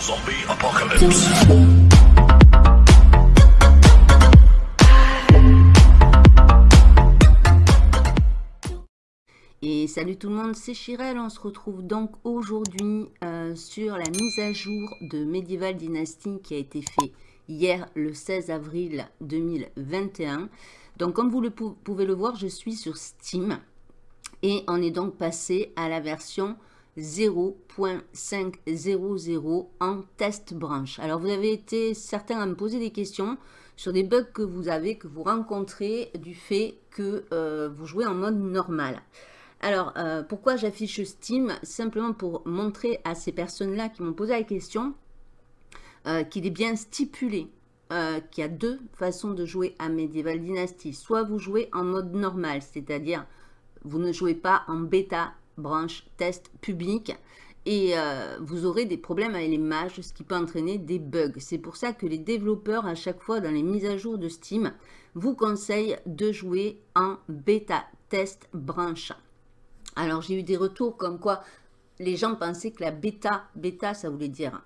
Zombie Apocalypse. Et salut tout le monde, c'est Chirel. On se retrouve donc aujourd'hui euh, sur la mise à jour de Medieval Dynasty qui a été fait hier le 16 avril 2021. Donc comme vous pouvez le voir, je suis sur Steam et on est donc passé à la version 0.500 en test branche. Alors vous avez été certains à me poser des questions sur des bugs que vous avez, que vous rencontrez du fait que euh, vous jouez en mode normal. Alors, euh, pourquoi j'affiche Steam? Simplement pour montrer à ces personnes-là qui m'ont posé la question euh, qu'il est bien stipulé qu'il y a deux façons de jouer à Medieval Dynasty. Soit vous jouez en mode normal, c'est-à-dire vous ne jouez pas en bêta, branche, test public et euh, vous aurez des problèmes avec les mages, ce qui peut entraîner des bugs. C'est pour ça que les développeurs, à chaque fois dans les mises à jour de Steam, vous conseillent de jouer en bêta, test, branche. Alors j'ai eu des retours comme quoi les gens pensaient que la bêta, bêta ça voulait dire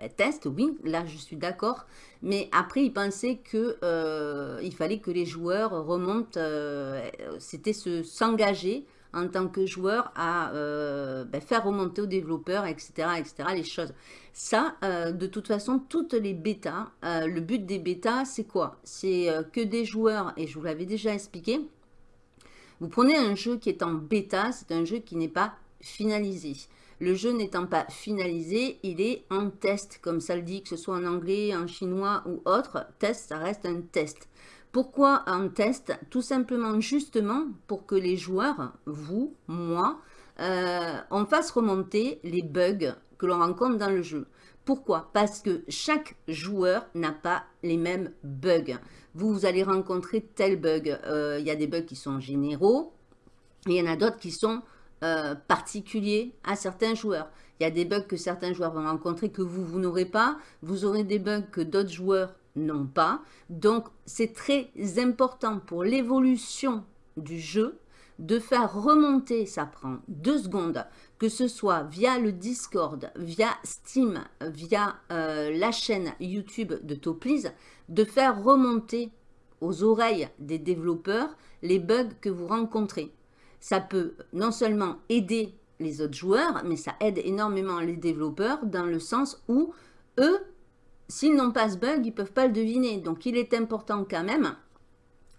ben, test, oui, là je suis d'accord. Mais après, ils pensaient qu'il euh, il fallait que les joueurs remontent, euh, c'était s'engager en tant que joueur à euh, ben, faire remonter aux développeurs, etc., etc., les choses. Ça, de toute façon, toutes les bêtas, le but des bêtas, c'est quoi? C'est que des joueurs, et je vous l'avais déjà expliqué, vous prenez un jeu qui est en bêta, c'est un jeu qui n'est pas finalisé. Le jeu n'étant pas finalisé, il est en test, comme ça le dit, que ce soit en anglais, en chinois ou autre. Test, ça reste un test. Pourquoi un test? Tout simplement, justement, pour que les joueurs, vous, moi, euh, on fasse remonter les bugs que l'on rencontre dans le jeu. Pourquoi? Parce que chaque joueur n'a pas les mêmes bugs. Vous, vous allez rencontrer tel bug. Euh, il y a des bugs qui sont généraux, il y en a d'autres qui sont euh, particulier à certains joueurs. Il y a des bugs que certains joueurs vont rencontrer que vous, vous n'aurez pas. Vous aurez des bugs que d'autres joueurs n'ont pas. Donc, c'est très important pour l'évolution du jeu de faire remonter, ça prend deux secondes, que ce soit via le Discord, via Steam, via euh, la chaîne YouTube de Toplease, de faire remonter aux oreilles des développeurs les bugs que vous rencontrez ça peut non seulement aider les autres joueurs, mais ça aide énormément les développeurs dans le sens où eux, s'ils n'ont pas ce bug, ils ne peuvent pas le deviner. Donc, il est important quand même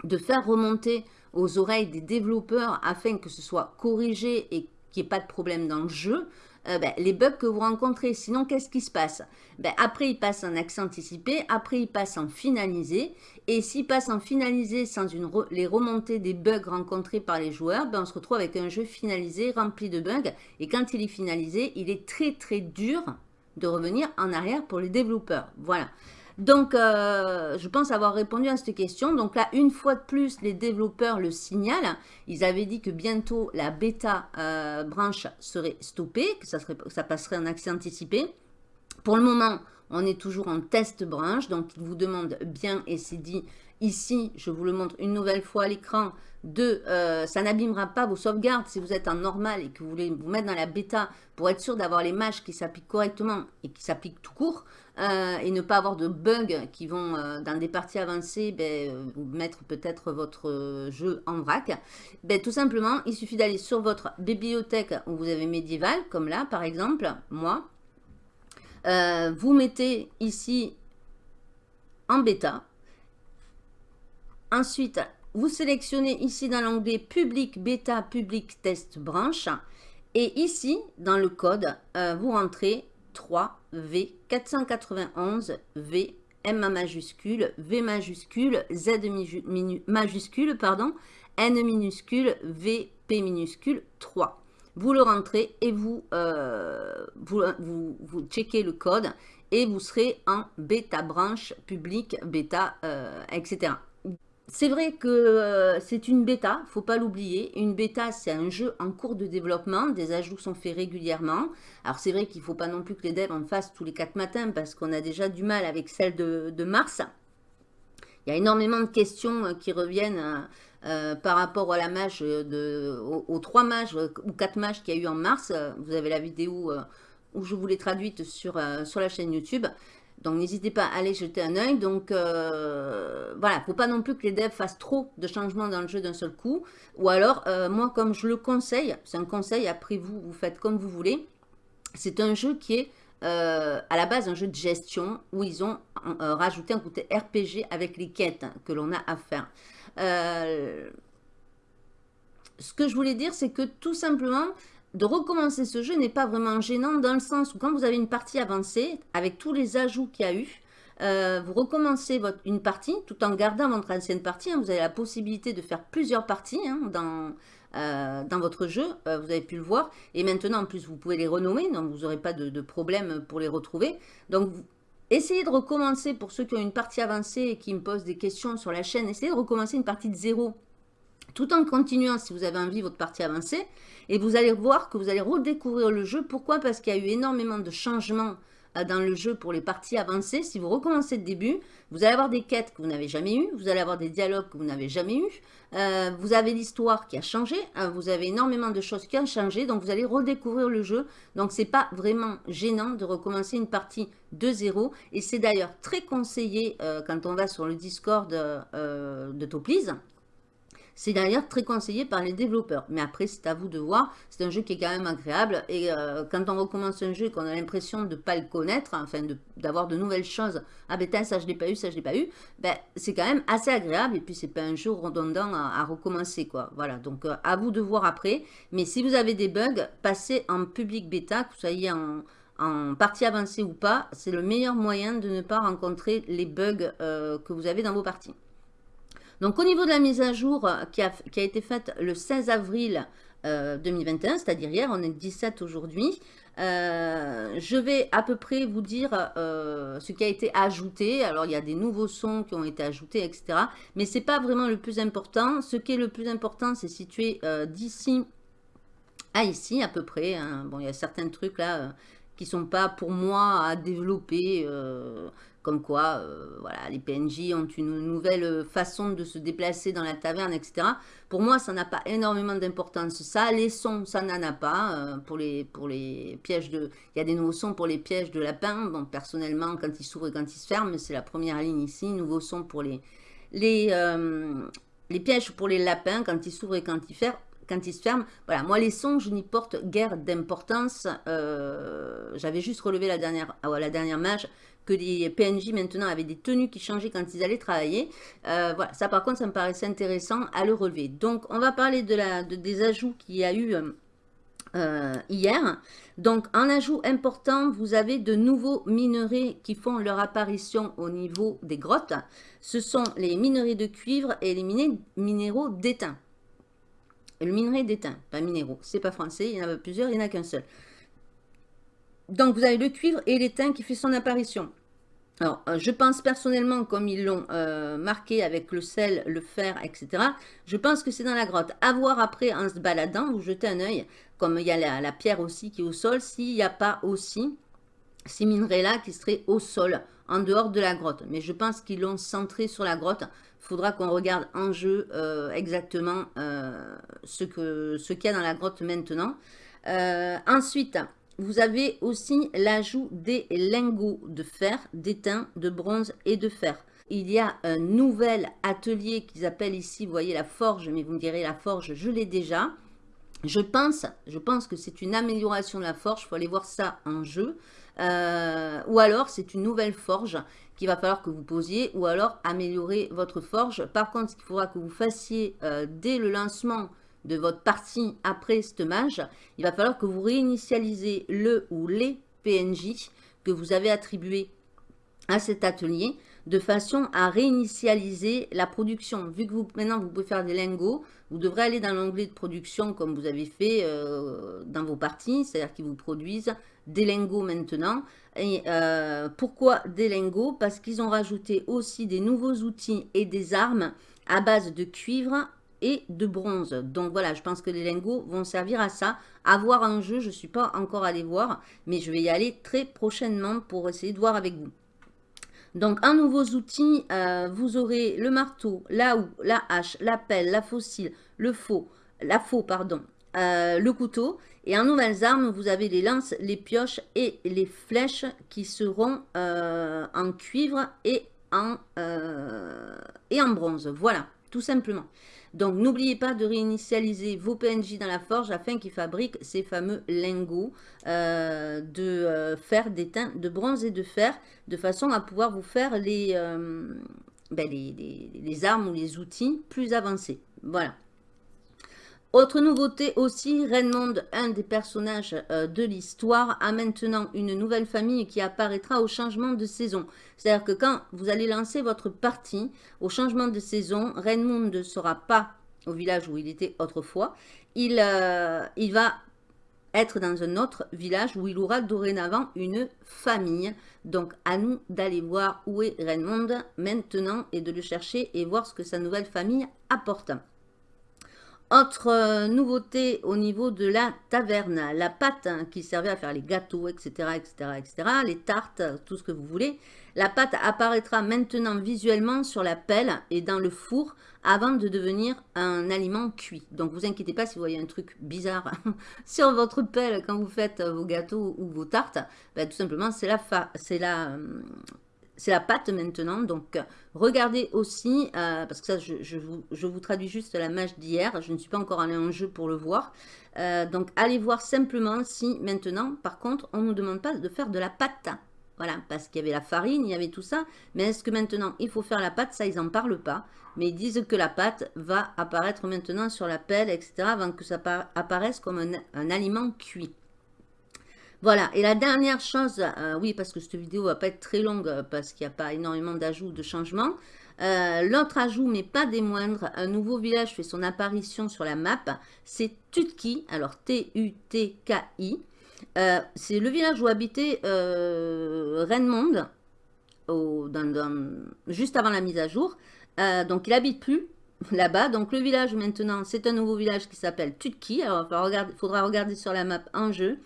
de faire remonter aux oreilles des développeurs afin que ce soit corrigé et qu'il n'y ait pas de problème dans le jeu, euh, ben, les bugs que vous rencontrez. Sinon, qu'est-ce qui se passe? Ben, Après, il passe en accès anticipé, après, il passe en finalisé. Et s'il passe en finalisé sans les remontées des bugs rencontrés par les joueurs, ben, on se retrouve avec un jeu finalisé, rempli de bugs. Et quand il est finalisé, il est très très dur de revenir en arrière pour les développeurs. Voilà. Donc, euh, je pense avoir répondu à cette question. Donc là, une fois de plus, les développeurs le signalent. Ils avaient dit que bientôt, la bêta euh, branche serait stoppée, que ça, serait, ça passerait en accès anticipé. Pour le moment, on est toujours en test branche. Donc, ils vous demandent bien, et c'est dit ici, je vous le montre une nouvelle fois à l'écran, de, euh, ça n'abîmera pas vos sauvegardes si vous êtes en normal et que vous voulez vous mettre dans la bêta pour être sûr d'avoir les matchs qui s'appliquent correctement et qui s'appliquent tout court euh, et ne pas avoir de bugs qui vont euh, dans des parties avancées ben, mettre peut-être votre jeu en vrac. Ben, tout simplement, il suffit d'aller sur votre bibliothèque où vous avez médiéval, comme là par exemple, moi. Vous mettez ici en bêta. Ensuite, vous sélectionnez ici dans l'onglet public, bêta, public, test, branche. Et ici, dans le code, euh, vous rentrez 3V491V M majuscule, V majuscule, Z majuscule, pardon, N minuscule, V, P minuscule, 3. Vous le rentrez et vous, euh, vous, vous, checkez le code et vous serez en bêta branche, public, bêta, euh, etc. C'est vrai que euh, c'est une bêta, faut pas l'oublier. Une bêta, c'est un jeu en cours de développement. Des ajouts sont faits régulièrement. Alors, c'est vrai qu'il ne faut pas non plus que les devs en fassent tous les quatre matins parce qu'on a déjà du mal avec celle de, mars. Il y a énormément de questions qui reviennent euh, par rapport à la mage de, aux, trois mages ou quatre mages qu'il y a eu en mars. Vous avez la vidéo où je vous l'ai traduite sur, sur la chaîne YouTube. Donc, n'hésitez pas à aller jeter un œil. Donc, euh, voilà, il ne faut pas non plus que les devs fassent trop de changements dans le jeu d'un seul coup. Ou alors, euh, moi, comme je le conseille, c'est un conseil, après vous, vous faites comme vous voulez. C'est un jeu qui est euh, à la base un jeu de gestion où ils ont rajouté un côté RPG avec les quêtes que l'on a à faire. Ce que je voulais dire, c'est que tout simplement, de recommencer ce jeu n'est pas vraiment gênant dans le sens où quand vous avez une partie avancée, avec tous les ajouts qu'il y a eu, euh, vous recommencez votre, une partie tout en gardant votre ancienne partie. Hein. vous avez la possibilité de faire plusieurs parties hein, dans, euh, dans votre jeu, euh, vous avez pu le voir. Et maintenant, en plus, vous pouvez les renommer, donc vous n'aurez pas de, problème pour les retrouver. Donc, essayez de recommencer, pour ceux qui ont une partie avancée et qui me posent des questions sur la chaîne, essayez de recommencer une partie de zéro tout en continuant si vous avez envie votre partie avancée. Et vous allez voir que vous allez redécouvrir le jeu. Pourquoi? Parce qu'il y a eu énormément de changements dans le jeu pour les parties avancées. Si vous recommencez de début, vous allez avoir des quêtes que vous n'avez jamais eues, vous allez avoir des dialogues que vous n'avez jamais eus, euh, vous avez l'histoire qui a changé, hein, vous avez énormément de choses qui ont changé, donc vous allez redécouvrir le jeu. Donc c'est pas vraiment gênant de recommencer une partie de zéro, et c'est d'ailleurs très conseillé euh, quand on va sur le Discord de Topliz, c'est d'ailleurs très conseillé par les développeurs. Mais après, c'est à vous de voir. C'est un jeu qui est quand même agréable. Et euh, quand on recommence un jeu et qu'on a l'impression de ne pas le connaître, enfin d'avoir de, nouvelles choses, ah ben ça je l'ai pas eu, ça je l'ai pas eu, ben, c'est quand même assez agréable. Et puis c'est pas un jeu redondant à, recommencer. quoi. Voilà, donc euh, à vous de voir après. Mais si vous avez des bugs, passez en public bêta, que vous soyez en, partie avancée ou pas, c'est le meilleur moyen de ne pas rencontrer les bugs euh, que vous avez dans vos parties. Donc au niveau de la mise à jour euh, qui a, été faite le 16 avril 2021, euh, c'est-à-dire hier, on est 17 aujourd'hui, euh, je vais à peu près vous dire ce qui a été ajouté. Alors, il y a des nouveaux sons qui ont été ajoutés, etc. Mais ce n'est pas vraiment le plus important. Ce qui est le plus important, c'est situé d'ici à ici, à peu près. Hein. Bon, il y a certains trucs là qui ne sont pas pour moi à développer. Comme quoi, euh, voilà, les PNJ ont une nouvelle façon de se déplacer dans la taverne, etc. Pour moi, ça n'a pas énormément d'importance. Ça, les sons, ça n'en a pas. Euh, pour, les, pièges de... Il y a des nouveaux sons pour les pièges de lapin. Bon, personnellement, quand ils s'ouvrent et quand ils se ferment, c'est la première ligne ici. Nouveaux sons pour les... Euh, pièges pour les lapins, quand ils s'ouvrent et quand ils ferment quand ils se ferment. Voilà, moi les sons, je n'y porte guère d'importance. J'avais juste relevé la dernière, ah la que les PNJ maintenant avaient des tenues qui changeaient quand ils allaient travailler. Euh, voilà, ça par contre, ça me paraissait intéressant à le relever. Donc, on va parler de la, des ajouts qu'il y a eu euh, hier. Donc, en ajout important, vous avez de nouveaux minerais qui font leur apparition au niveau des grottes. Ce sont les minerais de cuivre et les minéraux d'étain. Le minerai d'étain, pas minéraux, c'est pas français, il y en a plusieurs, il n'y en a qu'un seul. Donc, vous avez le cuivre et l'étain qui fait son apparition. Alors, euh, je pense personnellement, comme ils l'ont euh, marqué avec le sel, le fer, etc., je pense que c'est dans la grotte. À voir après, en se baladant, vous jetez un œil, comme il y a la, pierre aussi qui est au sol, s'il n'y a pas aussi ces minerais-là qui seraient au sol, en dehors de la grotte. Mais je pense qu'ils l'ont centré sur la grotte. Il faudra qu'on regarde en jeu euh, exactement ce qu'il y a dans la grotte maintenant. ensuite, vous avez aussi l'ajout des lingots de fer, d'étain, de bronze et de fer. Il y a un nouvel atelier qu'ils appellent ici, vous voyez la forge, mais vous me direz la forge, je l'ai déjà. Je pense, que c'est une amélioration de la forge, il faut aller voir ça en jeu. Euh, ou alors c'est une nouvelle forge qu'il va falloir que vous posiez, ou alors améliorer votre forge. Par contre, ce qu'il faudra que vous fassiez euh, dès le lancement de votre partie après ce mage, il va falloir que vous réinitialisez le ou les PNJ que vous avez attribués à cet atelier de façon à réinitialiser la production. Vu que vous, maintenant vous pouvez faire des lingots, vous devrez aller dans l'onglet de production comme vous avez fait euh, dans vos parties, c'est-à-dire qu'ils vous produisent des lingots maintenant. Et euh, pourquoi des lingots? Parce qu'ils ont rajouté aussi des nouveaux outils et des armes à base de cuivre et de bronze. Donc voilà, je pense que les lingots vont servir à ça. À voir jeu, je ne suis pas encore allé voir, mais je vais y aller très prochainement pour essayer de voir avec vous. Donc, en nouveaux outils, euh, vous aurez le marteau, la houe, la hache, la pelle, la fossile, le faux, la faux, pardon, le couteau. Et en nouvelles armes, vous avez les lances, les pioches et les flèches qui seront en cuivre et en, et en bronze. Voilà, tout simplement. Donc, n'oubliez pas de réinitialiser vos PNJ dans la forge afin qu'ils fabriquent ces fameux lingots euh, de euh, fer, d'étain, de bronze et de fer, de façon à pouvoir vous faire les, euh, ben, les armes ou les outils plus avancés. Voilà. Autre nouveauté aussi, Raymond, un des personnages euh, de l'histoire, a maintenant une nouvelle famille qui apparaîtra au changement de saison. C'est-à-dire que quand vous allez lancer votre partie, au changement de saison, Raymond ne sera pas au village où il était autrefois. Il, euh, il va être dans un autre village où il aura dorénavant une famille. Donc à nous d'aller voir où est Raymond maintenant et de le chercher et voir ce que sa nouvelle famille apporte. Autre euh, nouveauté au niveau de la taverne, la pâte hein, qui servait à faire les gâteaux, etc., etc., etc., les tartes, tout ce que vous voulez. La pâte apparaîtra maintenant visuellement sur la pelle et dans le four avant de devenir un aliment cuit. Donc, vous inquiétez pas si vous voyez un truc bizarre sur votre pelle quand vous faites vos gâteaux ou vos tartes. Ben, tout simplement, c'est la, la, euh, c'est la pâte maintenant. Donc, regardez aussi, euh, parce que ça, je, vous, traduis juste la mage d'hier. Je ne suis pas encore allé en jeu pour le voir. Euh, donc, allez voir simplement si maintenant, par contre, on ne nous demande pas de faire de la pâte. Voilà, parce qu'il y avait la farine, il y avait tout ça. Mais est-ce que maintenant, il faut faire la pâte? Ça, ils n'en parlent pas. Mais ils disent que la pâte va apparaître maintenant sur la pelle, etc. Avant que ça apparaisse comme un aliment cuit. Voilà, et la dernière chose, euh, oui, parce que cette vidéo va pas être très longue, euh, parce qu'il n'y a pas énormément d'ajouts, de changements. Euh, l'autre ajout, mais pas des moindres, un nouveau village fait son apparition sur la map, c'est Tutki, alors T-U-T-K-I. c'est le village où habitait euh, juste avant la mise à jour. donc il habite plus là-bas. Donc le village maintenant, c'est un nouveau village qui s'appelle Tutki. Alors il faudra regarder sur la map en jeu.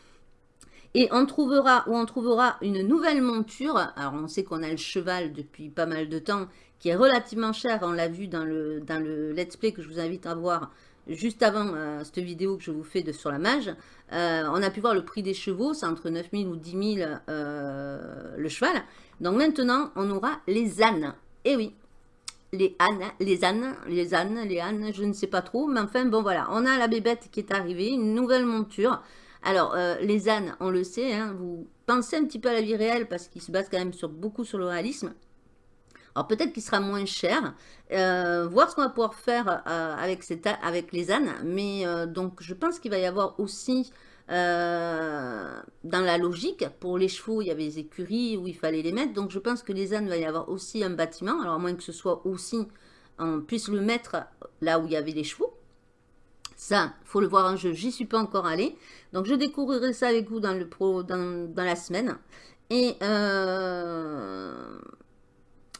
Et on trouvera, une nouvelle monture. Alors, on sait qu'on a le cheval depuis pas mal de temps, qui est relativement cher. On l'a vu dans le, dans le let's play que je vous invite à voir juste avant euh, cette vidéo que je vous fais de, sur la mage. Euh, on a pu voir le prix des chevaux, c'est entre 9000 ou 10 000 euh, le cheval. Donc maintenant, on aura les ânes. Et eh oui, les ânes, les ânes, les ânes, les ânes, je ne sais pas trop. Mais enfin, bon voilà, on a la bébête qui est arrivée, une nouvelle monture. Alors, euh, les ânes, on le sait, hein, vous pensez un petit peu à la vie réelle parce qu'ils se basent quand même beaucoup sur le réalisme. Alors peut-être qu'il sera moins cher, euh, voir ce qu'on va pouvoir faire euh, avec, les ânes, mais donc je pense qu'il va y avoir aussi, dans la logique, pour les chevaux, il y avait des écuries où il fallait les mettre, donc je pense que les ânes, il va y avoir aussi un bâtiment, alors à moins que ce soit aussi, on puisse le mettre là où il y avait les chevaux, ça, faut le voir en jeu. J'y suis pas encore allé. Donc, je découvrirai ça avec vous dans, le pro, dans, la semaine. Et euh,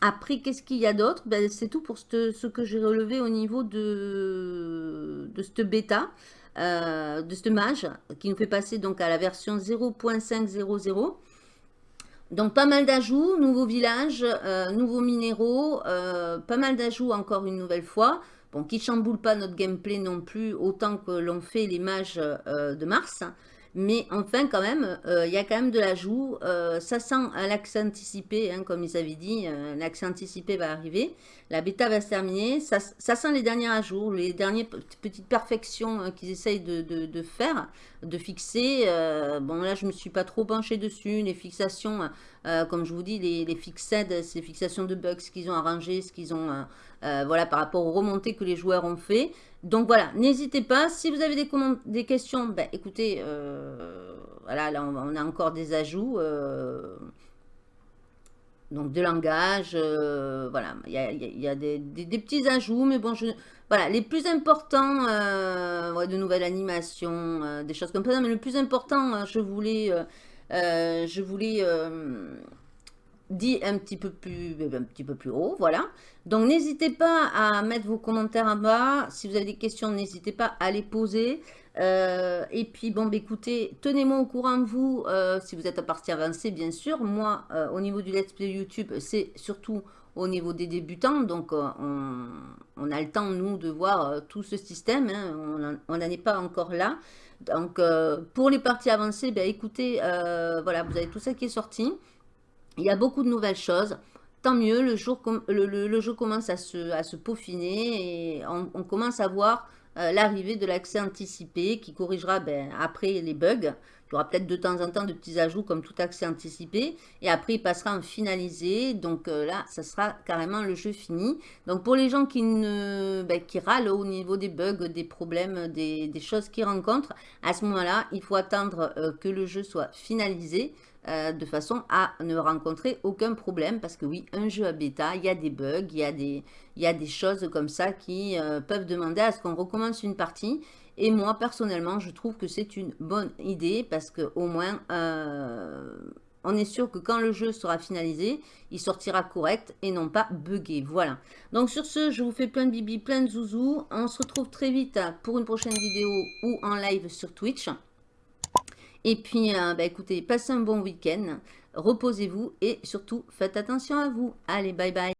après, qu'est-ce qu'il y a d'autre? Ben, C'est tout pour ce, que j'ai relevé au niveau de, de cette bêta, euh, de ce mage, qui nous fait passer donc à la version 0.500. Donc, pas mal d'ajouts, nouveaux villages, euh, nouveaux minéraux, pas mal d'ajouts encore une nouvelle fois. Bon, qui chamboule pas notre gameplay non plus autant que l'ont fait les mages euh, de Mars. Mais enfin, quand même, euh, il y a quand même de l'ajout. Euh, ça sent l'accès anticipé, hein, comme ils avaient dit. l'accès anticipé va arriver. La bêta va se terminer. Ça, sent les derniers ajouts, les dernières petites perfections qu'ils essayent de, faire, de fixer. bon, là, je ne me suis pas trop penché dessus. Les fixations, comme je vous dis, les, les fixed, ces fixations de bugs qu'ils ont arrangées, ce qu'ils ont euh, voilà, par rapport aux remontées que les joueurs ont fait. Donc voilà, n'hésitez pas. Si vous avez des, des questions, ben, écoutez, euh, voilà, là on, a encore des ajouts. Euh, donc de langage, voilà, il y a, des, petits ajouts, mais bon, voilà, les plus importants, de nouvelles animations, des choses comme ça, mais le plus important, je voulais, je voulais dit un petit peu plus, un petit peu plus haut, voilà. Donc n'hésitez pas à mettre vos commentaires en bas. Si vous avez des questions, n'hésitez pas à les poser. Euh, et puis bon, bah, écoutez, tenez-moi au courant vous, euh, si vous êtes à partie avancée, bien sûr. Moi, euh, au niveau du Let's Play YouTube, c'est surtout au niveau des débutants. Donc on, on, a le temps, nous, de voir tout ce système. Hein. On n'en est pas encore là. Donc pour les parties avancées, ben, écoutez, voilà, vous avez tout ça qui est sorti. Il y a beaucoup de nouvelles choses. Tant mieux, le, jour, jeu commence à se, à se peaufiner et on, commence à voir euh, l'arrivée de l'accès anticipé qui corrigera ben, après les bugs. Il y aura peut-être de temps en temps de petits ajouts comme tout accès anticipé. Et après, il passera en finalisé. Donc euh, là, ça sera carrément le jeu fini. Donc pour les gens qui, ne, ben, qui râlent au niveau des bugs, des problèmes, des, choses qu'ils rencontrent, à ce moment-là, il faut attendre euh, que le jeu soit finalisé. Euh, de façon à ne rencontrer aucun problème. Parce que oui, un jeu à bêta, il y a des bugs, il y a des, choses comme ça qui peuvent demander à ce qu'on recommence une partie. Et moi, personnellement, je trouve que c'est une bonne idée parce qu'au moins, euh, on est sûr que quand le jeu sera finalisé, il sortira correct et non pas buggé. Voilà. Donc sur ce, je vous fais plein de bibi, plein de zouzous. On se retrouve très vite pour une prochaine vidéo ou en live sur Twitch. Et puis, euh, bah, écoutez, passez un bon week-end, reposez-vous et surtout, faites attention à vous. Allez, bye bye